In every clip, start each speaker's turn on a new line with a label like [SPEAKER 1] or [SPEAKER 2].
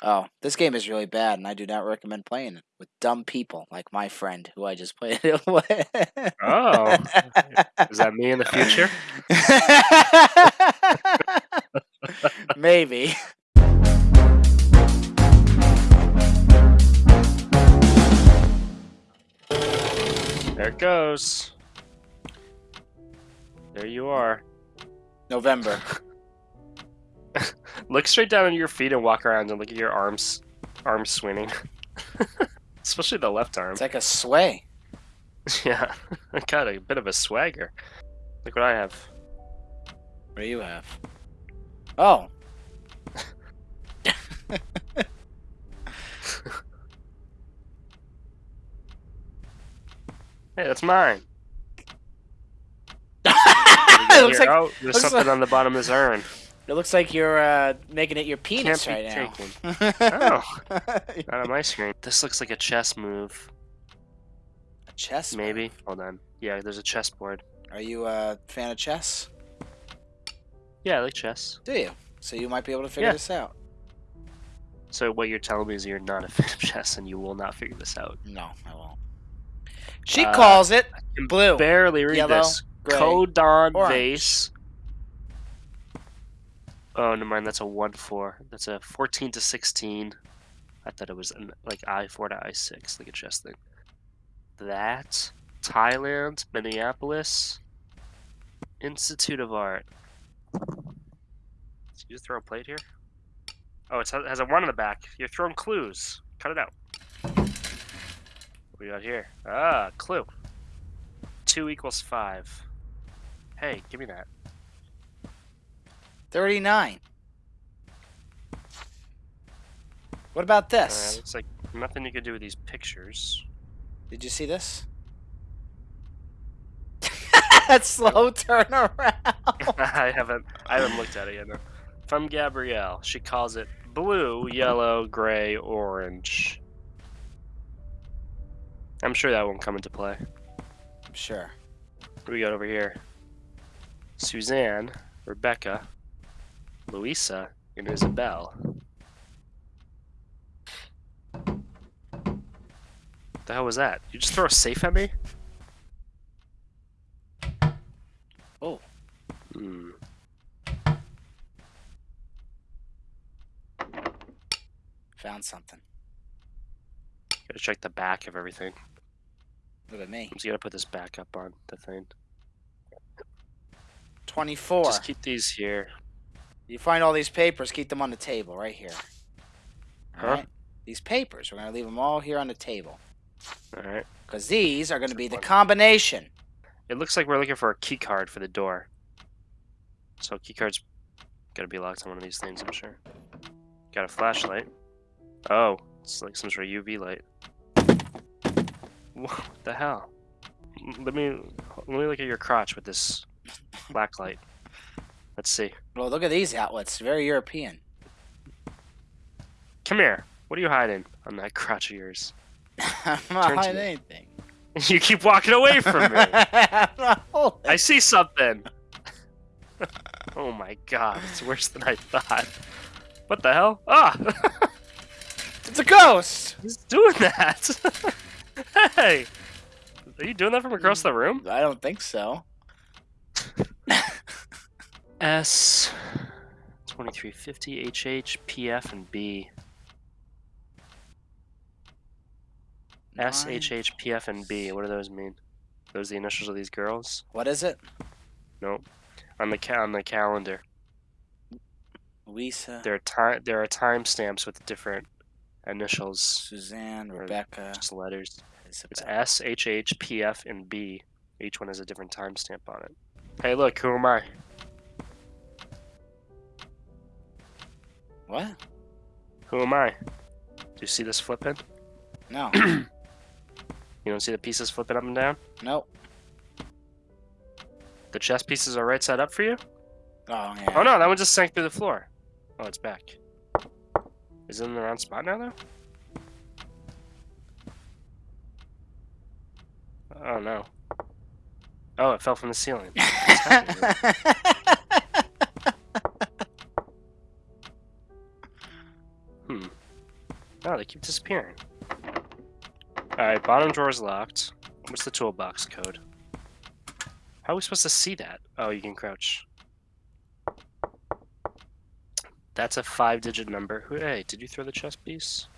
[SPEAKER 1] Oh, this game is really bad, and I do not recommend playing it with dumb people like my friend who I just played it oh, with.
[SPEAKER 2] Oh, is that me in the future?
[SPEAKER 1] Maybe.
[SPEAKER 2] There it goes. There you are.
[SPEAKER 1] November.
[SPEAKER 2] Look straight down at your feet and walk around and look at your arms, arms swinging. Especially the left arm.
[SPEAKER 1] It's like a sway.
[SPEAKER 2] Yeah, I got a bit of a swagger. Look what I have.
[SPEAKER 1] What do you have? Oh.
[SPEAKER 2] Hey, that's mine.
[SPEAKER 1] it looks like
[SPEAKER 2] oh, there's
[SPEAKER 1] looks
[SPEAKER 2] something
[SPEAKER 1] like-
[SPEAKER 2] on the bottom of this urn.
[SPEAKER 1] It looks like you're uh, making it your penis
[SPEAKER 2] Can't
[SPEAKER 1] right now.
[SPEAKER 2] Oh, not on my screen. This looks like a chess move.
[SPEAKER 1] A chess?
[SPEAKER 2] Maybe.
[SPEAKER 1] move.
[SPEAKER 2] Hold on. Yeah, there's a chessboard.
[SPEAKER 1] Are you a fan of chess?
[SPEAKER 2] Yeah, I like chess.
[SPEAKER 1] Do you? So you might be able to figure
[SPEAKER 2] Yeah.
[SPEAKER 1] this out.
[SPEAKER 2] So what you're telling me is you're not a fan of chess and you will not figure this out.
[SPEAKER 1] No, I won't. She
[SPEAKER 2] Uh,
[SPEAKER 1] calls it
[SPEAKER 2] can
[SPEAKER 1] blue.
[SPEAKER 2] Barely read
[SPEAKER 1] yellow,
[SPEAKER 2] this.
[SPEAKER 1] gray,
[SPEAKER 2] Codon
[SPEAKER 1] orange.
[SPEAKER 2] vase. Oh, never mind. That's a one four. That's a fourteen to sixteen. I thought it was an, like I four to I six, like a chess thing. That Thailand, Minneapolis, Institute of Art. Did you just throw a plate here? Oh, it has a one in the back. You're throwing clues. Cut it out. What do we got here? Ah, clue. Two equals five. Hey, give me that.
[SPEAKER 1] 39. What about
[SPEAKER 2] Uh,
[SPEAKER 1] this?
[SPEAKER 2] looks like nothing you could do with these pictures.
[SPEAKER 1] Did you see this? that slow turnaround.
[SPEAKER 2] I haven't I haven't looked at it yet. No. From Gabrielle, she calls it blue, yellow, gray, orange. I'm sure that won't come into play.
[SPEAKER 1] I'm sure.
[SPEAKER 2] What do we got over here? Suzanne, Rebecca, Louisa, and Isabel. The hell was that? You just throw a safe at me?
[SPEAKER 1] Oh.
[SPEAKER 2] Hmm.
[SPEAKER 1] Found something.
[SPEAKER 2] Gotta check the back of everything.
[SPEAKER 1] Look at me.
[SPEAKER 2] I'm just gonna put this back up on the thing.
[SPEAKER 1] 24.
[SPEAKER 2] Just keep these here.
[SPEAKER 1] You find all these papers, keep them on the table right here.
[SPEAKER 2] Huh?
[SPEAKER 1] Alright? These papers, we're going to leave them all here on the table.
[SPEAKER 2] Alright.
[SPEAKER 1] Because these are going to be the combination.
[SPEAKER 2] It looks like we're looking for a key card for the door. So key card's gotta be locked on one of these things, I'm sure. Got a flashlight. Oh, it's like some sort of UV light. What the hell? Let me let me look at your crotch with this black light. Let's see.
[SPEAKER 1] Well, look at these outlets. Very European.
[SPEAKER 2] Come here. What are you hiding on that crotch of yours?
[SPEAKER 1] I'm not
[SPEAKER 2] Turn
[SPEAKER 1] hiding anything.
[SPEAKER 2] you keep walking away from me. I see something. oh my god, it's worse than I thought. What the hell? Ah!
[SPEAKER 1] It's a ghost!
[SPEAKER 2] He's doing that. hey, are you doing that from across the room?
[SPEAKER 1] I don't think so.
[SPEAKER 2] S, twenty three fifty HH PF and B. S
[SPEAKER 1] Nine-
[SPEAKER 2] H H P F and B. What do those mean? Those the initials of these girls?
[SPEAKER 1] What is it?
[SPEAKER 2] Nope. On the ca- on the calendar,
[SPEAKER 1] Louisa,
[SPEAKER 2] there are time there are timestamps with different initials,
[SPEAKER 1] Suzanne, Rebecca,
[SPEAKER 2] just letters. It's
[SPEAKER 1] Isabel.
[SPEAKER 2] S H H P F and B. Each one has a different timestamp on it. Hey, look, who am I?
[SPEAKER 1] What?
[SPEAKER 2] Who am I? Do you see this flipping?
[SPEAKER 1] No.
[SPEAKER 2] You don't see the pieces flipping up and down?
[SPEAKER 1] nope.
[SPEAKER 2] The chess pieces are right side up for you?
[SPEAKER 1] Oh, yeah.
[SPEAKER 2] Oh no, that one just sank through the floor. Oh, it's back. Is it in the wrong spot now, though? Oh no. Oh, it fell from the ceiling. Oh, they keep disappearing. Alright, bottom drawer's locked. What's the toolbox code? How are we supposed to see that? Oh, you can crouch. That's a five digit number. Hey, did you throw the chess piece?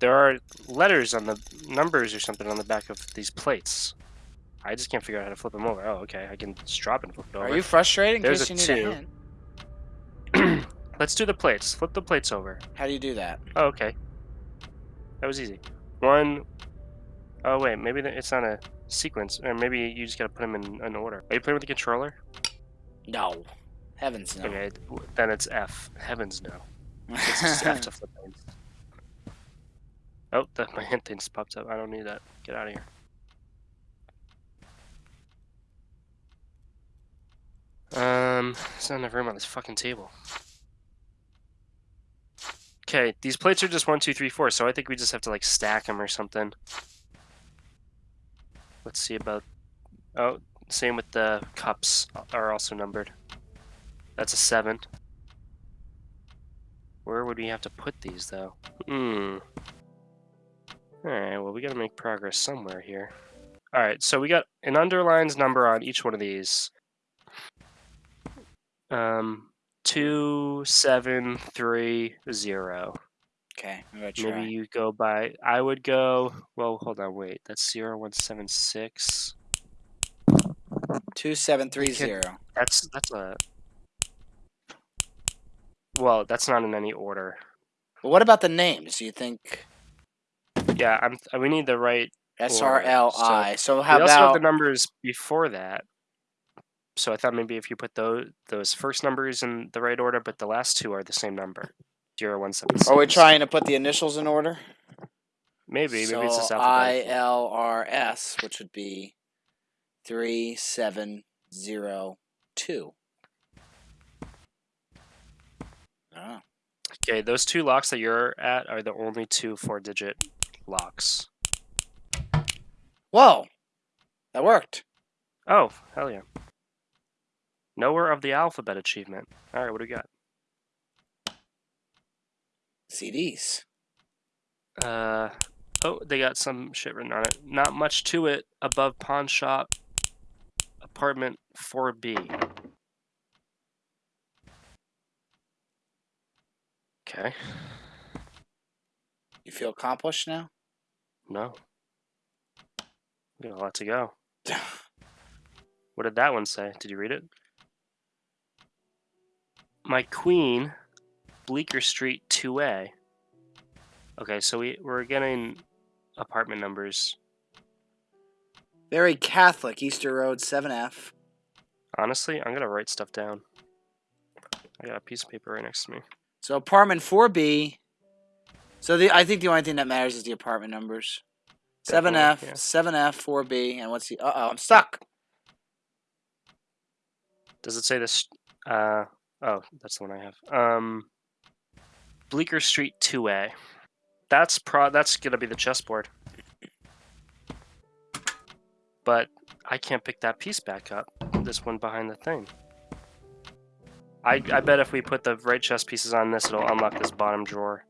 [SPEAKER 2] There are letters on the numbers or something on the back of these plates. I just can't figure out how to flip them over. Oh, okay. I can just drop it and flip it over.
[SPEAKER 1] Are you frustrated in
[SPEAKER 2] There's
[SPEAKER 1] case
[SPEAKER 2] a
[SPEAKER 1] you need
[SPEAKER 2] two.
[SPEAKER 1] a hint?
[SPEAKER 2] Let's do the plates. Flip the plates over.
[SPEAKER 1] How do you do that?
[SPEAKER 2] Oh, okay. That was easy. One. Oh wait, maybe it's not a sequence, or maybe you just gotta put them in an order. Are you playing with the controller?
[SPEAKER 1] No. Heavens no.
[SPEAKER 2] Okay, then it's F. Heavens no. It's just F to flip things. Oh, the, my hint thing just popped up. I don't need that. Get out of here. Um, there's not enough room on this fucking table. Okay, these plates are just one, two, three, four, so I think we just have to like stack them or something. Let's see about. Oh, same with the cups are also numbered. That's a seven. Where would we have to put these though? Hmm. Alright, well we gotta make progress somewhere here. Alright, so we got an underlines number on each one of these. Um two, seven, three, zero.
[SPEAKER 1] Okay, I'm gonna try.
[SPEAKER 2] Maybe you go by I would go well hold on, wait, that's zero one seven six.
[SPEAKER 1] Two seven three zero.
[SPEAKER 2] That's that's a well, that's not in any order.
[SPEAKER 1] But what about the names? Do you think
[SPEAKER 2] Yeah, I'm. We need the right.
[SPEAKER 1] S R L I? So how
[SPEAKER 2] we also have
[SPEAKER 1] about
[SPEAKER 2] the numbers before that. So I thought maybe if you put those those first numbers in the right order, but the last two are the same number, zero one seven six.
[SPEAKER 1] Are we trying to put the initials in order?
[SPEAKER 2] Maybe
[SPEAKER 1] so
[SPEAKER 2] maybe it's just
[SPEAKER 1] I. L R S, which would be three seven zero two. Oh.
[SPEAKER 2] Okay, those two locks that you're at are the only two four-digit locks.
[SPEAKER 1] Whoa, that worked.
[SPEAKER 2] Oh, hell yeah! Knower of the alphabet achievement. All right, what do we got?
[SPEAKER 1] CDs.
[SPEAKER 2] Uh, oh, they got some shit written on it. Not much to it. Above pawn shop, apartment 4B. Okay.
[SPEAKER 1] You feel accomplished now?
[SPEAKER 2] No. We got a lot to go. What did that one say? Did you read it? My queen, Bleecker Street 2A. Okay, so we, we're getting apartment numbers.
[SPEAKER 1] Very Catholic, Easter Road, 7F.
[SPEAKER 2] Honestly, I'm gonna write stuff down. I got a piece of paper right next to me.
[SPEAKER 1] So apartment 4B. So the I think the only thing that matters is the apartment numbers. 7F,
[SPEAKER 2] yeah.
[SPEAKER 1] 7F, 4B, and what's the? Uh oh, I'm stuck.
[SPEAKER 2] Does it say this? Uh, oh, that's the one I have. Um, Bleecker Street 2A. That's pro. That's gonna be the chessboard. But I can't pick that piece back up. This one behind the thing. I I bet if we put the right chess pieces on this, it'll unlock this bottom drawer.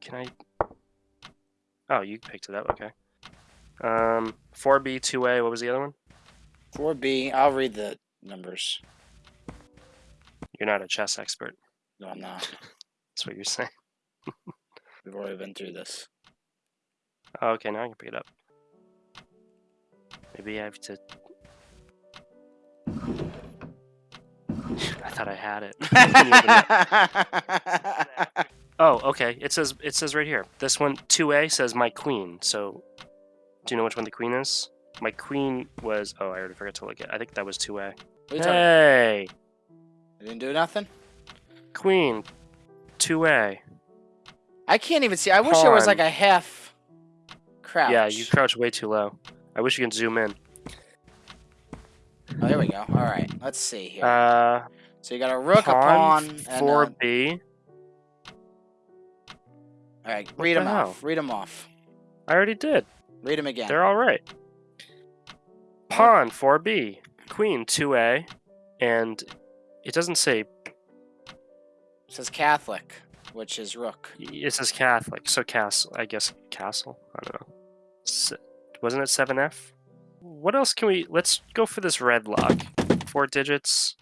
[SPEAKER 2] Can I? Oh, you picked it up. Okay. Um, 4B 2A. What was the other one?
[SPEAKER 1] 4B. I'll read the numbers.
[SPEAKER 2] You're not a chess expert.
[SPEAKER 1] No, I'm not.
[SPEAKER 2] That's what you're saying.
[SPEAKER 1] We've already been through this.
[SPEAKER 2] Oh, okay, now I can pick it up. Maybe I have to. I thought I had it. oh, okay. It says it says right here. This one, two A says my queen. So, do you know which one the queen is? My queen was. Oh, I already forgot to look at. I think that was two A.
[SPEAKER 1] What are you talking-
[SPEAKER 2] Hey,
[SPEAKER 1] I didn't do nothing.
[SPEAKER 2] queen, two A.
[SPEAKER 1] I can't even see. I wish there was like a half crouch.
[SPEAKER 2] Yeah, you crouch way too low. I wish you can zoom in.
[SPEAKER 1] Oh, there we go. All right. Let's see here.
[SPEAKER 2] Uh,
[SPEAKER 1] so you got a rook, a pawn, and
[SPEAKER 2] four
[SPEAKER 1] a...
[SPEAKER 2] B.
[SPEAKER 1] All right. Read them
[SPEAKER 2] the
[SPEAKER 1] off. Read them off.
[SPEAKER 2] I already did.
[SPEAKER 1] Read them again.
[SPEAKER 2] They're all right. Pawn 4b, queen 2a, and it doesn't say
[SPEAKER 1] It says Catholic. which is rook.
[SPEAKER 2] It says Catholic, so castle. I guess castle. I don't know. Wasn't it seven F? What else can we? Let's go for this red lock. Four digits.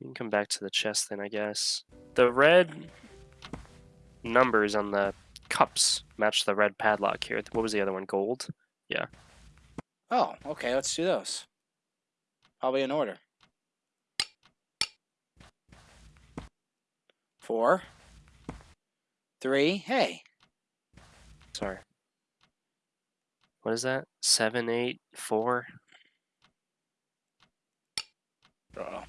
[SPEAKER 2] You can come back to the chess then, I guess. The red numbers on the cups match the red padlock here. What was the other one? Gold. Yeah.
[SPEAKER 1] Oh, okay, let's do those. Probably in order. Four. Three. Hey.
[SPEAKER 2] Sorry. What is that? Seven, eight, four.
[SPEAKER 1] Uh-oh.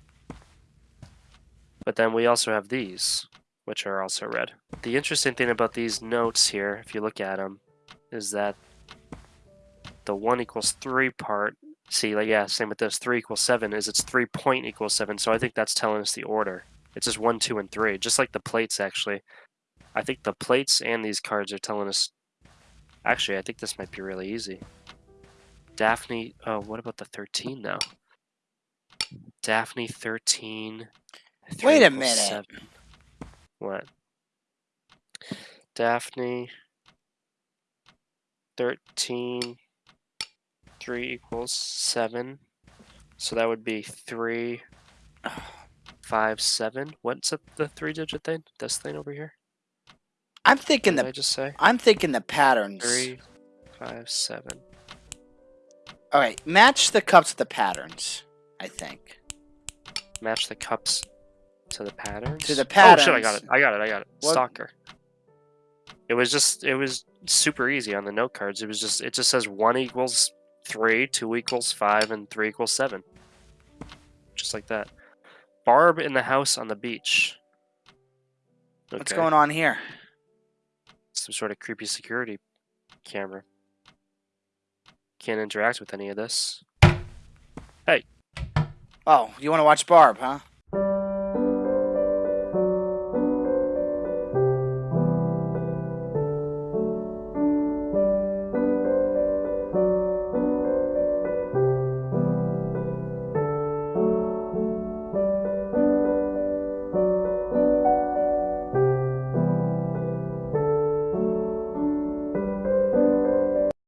[SPEAKER 2] But then we also have these, which are also red. The interesting thing about these notes here, if you look at them, is that the 1 equals 3 part, see, like, yeah, same with this, 3 equals 7, is it's 3 point equals 7, so I think that's telling us the order. It's just 1, 2, and 3, just like the plates, actually. I think the plates and these cards are telling us... Actually, I think this might be really easy. Daphne, oh, what about the 13, though? Daphne 13...
[SPEAKER 1] Wait a minute.
[SPEAKER 2] seven. What? Daphne 13 3 equals 7. So that would be 3 5 7. What's up the three digit thing? This thing over here?
[SPEAKER 1] I'm thinking
[SPEAKER 2] did I
[SPEAKER 1] the
[SPEAKER 2] just say?
[SPEAKER 1] I'm thinking the patterns.
[SPEAKER 2] 3 5 7.
[SPEAKER 1] All right, match the cups to the patterns. I think.
[SPEAKER 2] Match the cups to the patterns.
[SPEAKER 1] To the patterns.
[SPEAKER 2] Oh shit, I got it. I got it. I got it.
[SPEAKER 1] What-
[SPEAKER 2] Stalker. It was just it was super easy on the note cards. It was just it just says 1 equals 3, 2 equals 5 and 3 equals 7. Just like that. Barb in the house on the beach.
[SPEAKER 1] What's going on here?
[SPEAKER 2] Some sort of creepy security camera. Can't interact with any of this. Hey.
[SPEAKER 1] Oh, you want to watch Barb, huh?